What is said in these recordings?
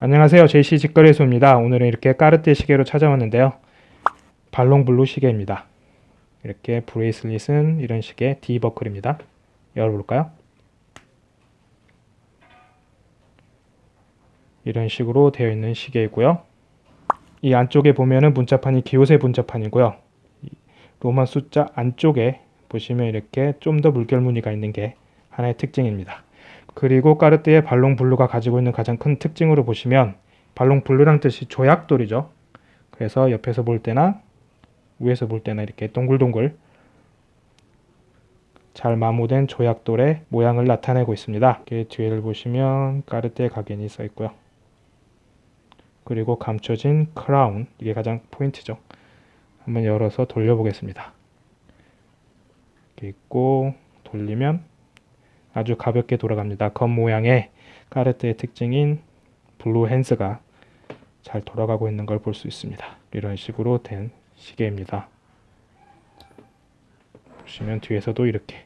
안녕하세요. JC 직거래소입니다. 오늘은 이렇게 까르띠에 시계로 찾아왔는데요. 발롱블루 시계입니다. 이렇게 브레이슬릿은 이런 식의 D버클입니다. 열어볼까요? 이런 식으로 되어 있는 시계이고요. 이 안쪽에 보면은 문자판이 기호세 문자판이고요. 로마 숫자 안쪽에 보시면 이렇게 좀 더 물결 무늬가 있는 게 하나의 특징입니다. 그리고 까르띠에 발롱 블루가 가지고 있는 가장 큰 특징으로 보시면 발롱 블루란 뜻이 조약돌이죠. 그래서 옆에서 볼 때나 위에서 볼 때나 이렇게 동글동글 잘 마모된 조약돌의 모양을 나타내고 있습니다. 뒤를 보시면 까르띠에 각인이 써 있고요. 그리고 감춰진 크라운 이게 가장 포인트죠. 한번 열어서 돌려보겠습니다. 이렇게 있고 돌리면 아주 가볍게 돌아갑니다. 검 모양의 까르띠에의 특징인 blue hands가 잘 돌아가고 있는 걸 볼 수 있습니다. 이런 식으로 된 시계입니다. 보시면 뒤에서도 이렇게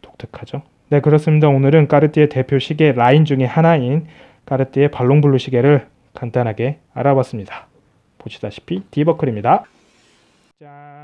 독특하죠? 네 그렇습니다. 오늘은 까르띠에의 대표 시계 라인 중에 하나인 까르띠에의 발롱블루 시계를 간단하게 알아봤습니다. 보시다시피 D버클입니다. 짠